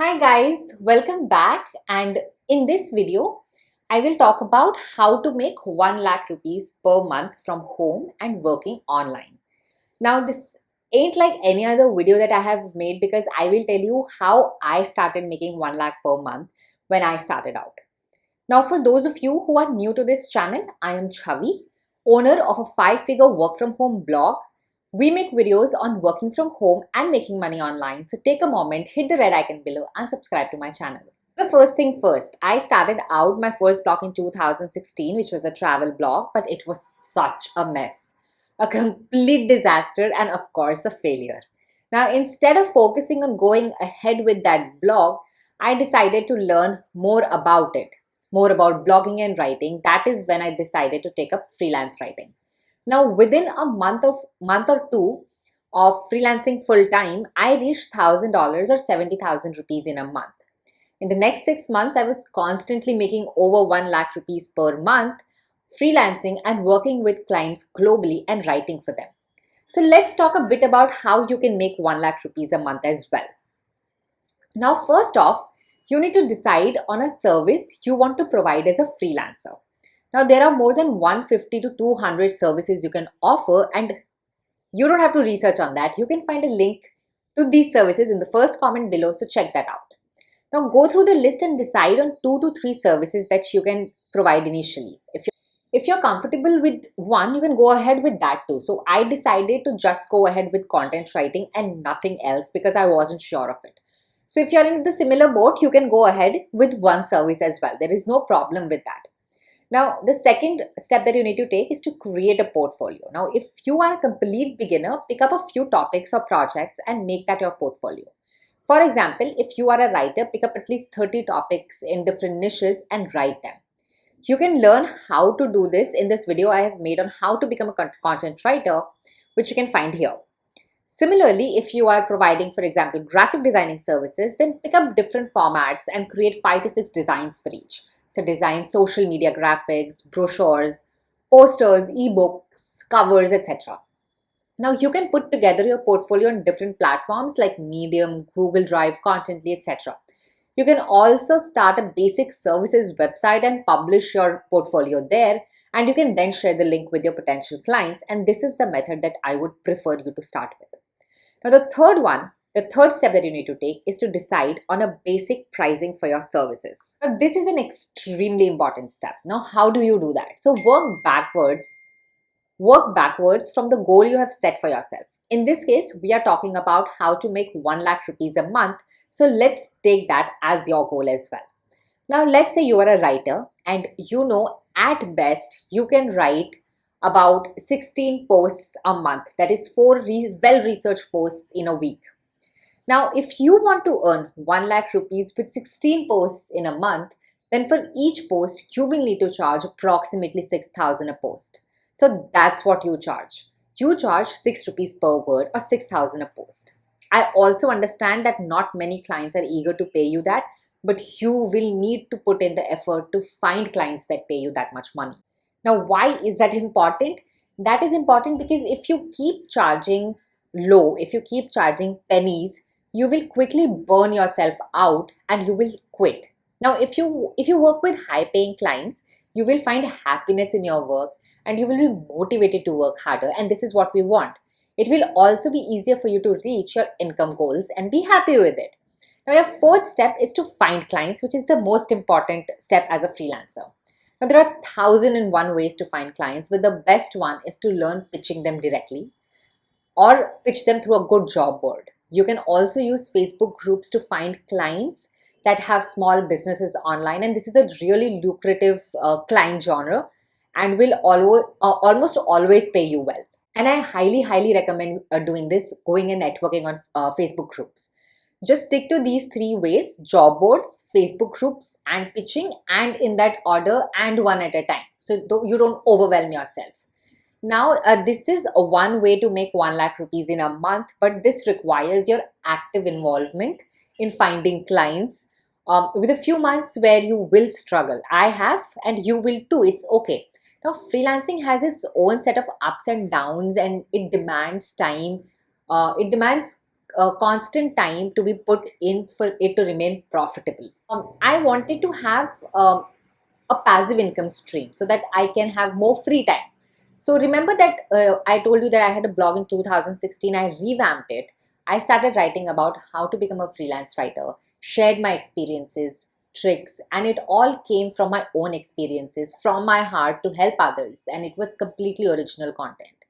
Hi guys, welcome back and in this video, I will talk about how to make 1 lakh rupees per month from home and working online. Now this ain't like any other video that I have made because I will tell you how I started making 1 lakh per month when I started out. Now for those of you who are new to this channel, I am Chavi, owner of a 5-figure work from home blog we make videos on working from home and making money online. So take a moment, hit the red icon below and subscribe to my channel. The first thing first, I started out my first blog in 2016, which was a travel blog, but it was such a mess. A complete disaster and of course a failure. Now instead of focusing on going ahead with that blog, I decided to learn more about it, more about blogging and writing. That is when I decided to take up freelance writing. Now within a month of month or two of freelancing full time, I reached thousand dollars or seventy thousand rupees in a month. In the next six months, I was constantly making over one lakh rupees per month, freelancing and working with clients globally and writing for them. So let's talk a bit about how you can make 1 lakh rupees a month as well. Now, first off, you need to decide on a service you want to provide as a freelancer. Now there are more than 150 to 200 services you can offer and you don't have to research on that. You can find a link to these services in the first comment below, so check that out. Now go through the list and decide on two to three services that you can provide initially. If you're, if you're comfortable with one, you can go ahead with that too. So I decided to just go ahead with content writing and nothing else because I wasn't sure of it. So if you're in the similar boat, you can go ahead with one service as well. There is no problem with that. Now, the second step that you need to take is to create a portfolio. Now, if you are a complete beginner, pick up a few topics or projects and make that your portfolio. For example, if you are a writer, pick up at least 30 topics in different niches and write them. You can learn how to do this in this video I have made on how to become a content writer, which you can find here. Similarly, if you are providing, for example, graphic designing services, then pick up different formats and create five to six designs for each. So design social media graphics, brochures, posters, ebooks, covers, etc. Now you can put together your portfolio on different platforms like Medium, Google Drive, Contently, etc. You can also start a basic services website and publish your portfolio there and you can then share the link with your potential clients and this is the method that I would prefer you to start with. Now the third one the third step that you need to take is to decide on a basic pricing for your services. Now, this is an extremely important step. Now, how do you do that? So work backwards, work backwards from the goal you have set for yourself. In this case, we are talking about how to make 1 lakh rupees a month. So let's take that as your goal as well. Now, let's say you are a writer and you know at best you can write about 16 posts a month. That is four re well-researched posts in a week. Now, if you want to earn 1 lakh rupees with 16 posts in a month, then for each post, you will need to charge approximately 6,000 a post. So that's what you charge. You charge 6 rupees per word or 6,000 a post. I also understand that not many clients are eager to pay you that, but you will need to put in the effort to find clients that pay you that much money. Now, why is that important? That is important because if you keep charging low, if you keep charging pennies, you will quickly burn yourself out and you will quit. Now, if you if you work with high paying clients, you will find happiness in your work and you will be motivated to work harder and this is what we want. It will also be easier for you to reach your income goals and be happy with it. Now, your fourth step is to find clients, which is the most important step as a freelancer. Now, there are thousand and one ways to find clients, but the best one is to learn pitching them directly or pitch them through a good job board. You can also use Facebook groups to find clients that have small businesses online and this is a really lucrative uh, client genre and will always, uh, almost always pay you well. And I highly, highly recommend uh, doing this, going and networking on uh, Facebook groups. Just stick to these three ways, job boards, Facebook groups and pitching and in that order and one at a time. So you don't overwhelm yourself. Now, uh, this is one way to make 1 lakh rupees in a month, but this requires your active involvement in finding clients um, with a few months where you will struggle. I have and you will too. It's okay. Now, freelancing has its own set of ups and downs and it demands time. Uh, it demands uh, constant time to be put in for it to remain profitable. Um, I wanted to have um, a passive income stream so that I can have more free time. So remember that uh, I told you that I had a blog in 2016, I revamped it. I started writing about how to become a freelance writer, shared my experiences, tricks, and it all came from my own experiences, from my heart to help others, and it was completely original content.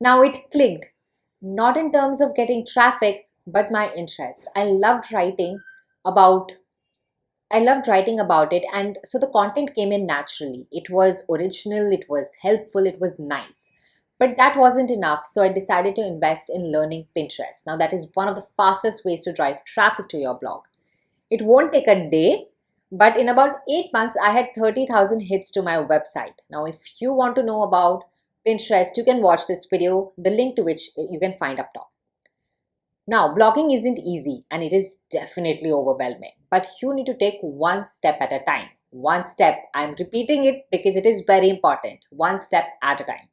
Now it clicked, not in terms of getting traffic, but my interest. I loved writing about I loved writing about it and so the content came in naturally. It was original, it was helpful, it was nice. But that wasn't enough, so I decided to invest in learning Pinterest. Now that is one of the fastest ways to drive traffic to your blog. It won't take a day, but in about 8 months, I had 30,000 hits to my website. Now if you want to know about Pinterest, you can watch this video, the link to which uh, you can find up top. Now, blogging isn't easy and it is definitely overwhelming, but you need to take one step at a time. One step, I'm repeating it because it is very important, one step at a time.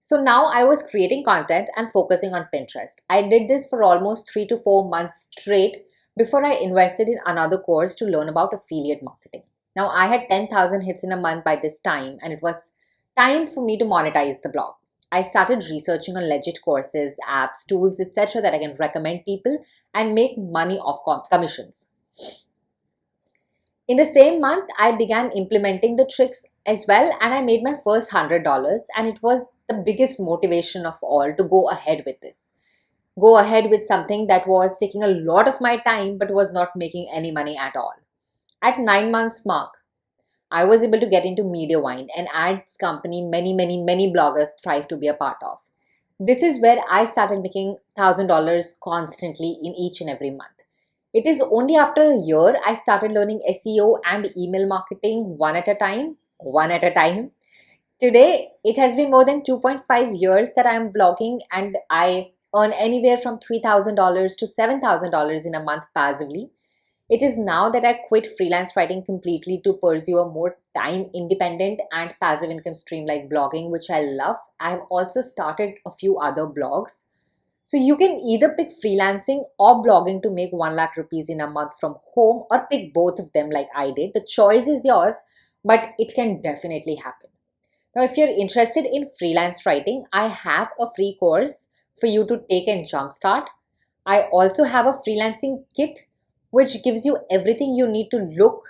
So now I was creating content and focusing on Pinterest. I did this for almost three to four months straight before I invested in another course to learn about affiliate marketing. Now I had 10,000 hits in a month by this time and it was time for me to monetize the blog. I started researching on legit courses, apps, tools, etc. that I can recommend people and make money off commissions. In the same month, I began implementing the tricks as well and I made my first $100 and it was the biggest motivation of all to go ahead with this. Go ahead with something that was taking a lot of my time but was not making any money at all. At 9 months mark, I was able to get into Mediavine, an ads company many, many, many bloggers thrive to be a part of. This is where I started making $1,000 constantly in each and every month. It is only after a year I started learning SEO and email marketing one at a time, one at a time. Today, it has been more than 2.5 years that I'm blogging and I earn anywhere from $3,000 to $7,000 in a month passively. It is now that I quit freelance writing completely to pursue a more time independent and passive income stream like blogging, which I love. I've also started a few other blogs. So you can either pick freelancing or blogging to make 1 lakh rupees in a month from home or pick both of them like I did. The choice is yours, but it can definitely happen. Now, if you're interested in freelance writing, I have a free course for you to take and jumpstart. I also have a freelancing kit which gives you everything you need to look,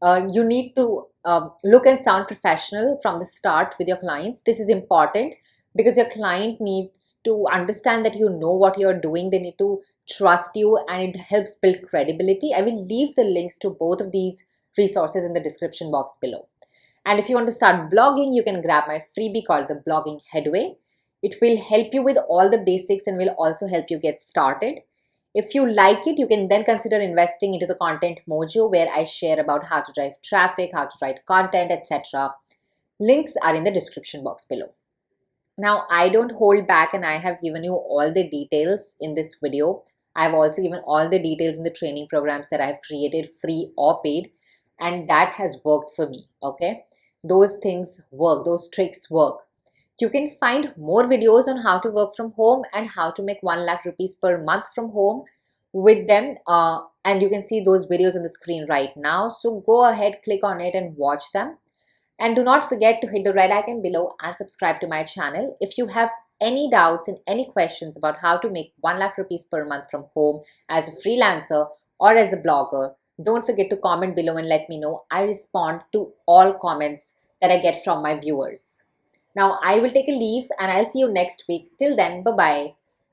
uh, you need to um, look and sound professional from the start with your clients. This is important because your client needs to understand that you know what you're doing. They need to trust you and it helps build credibility. I will leave the links to both of these resources in the description box below. And if you want to start blogging, you can grab my freebie called the Blogging Headway. It will help you with all the basics and will also help you get started. If you like it, you can then consider investing into the Content Mojo where I share about how to drive traffic, how to write content, etc. Links are in the description box below. Now, I don't hold back and I have given you all the details in this video. I've also given all the details in the training programs that I've created free or paid and that has worked for me, okay? Those things work, those tricks work. You can find more videos on how to work from home and how to make 1 lakh rupees per month from home with them uh, and you can see those videos on the screen right now. So go ahead, click on it and watch them. And do not forget to hit the red icon below and subscribe to my channel. If you have any doubts and any questions about how to make 1 lakh rupees per month from home as a freelancer or as a blogger, don't forget to comment below and let me know. I respond to all comments that I get from my viewers. Now I will take a leave and I'll see you next week. Till then, bye-bye.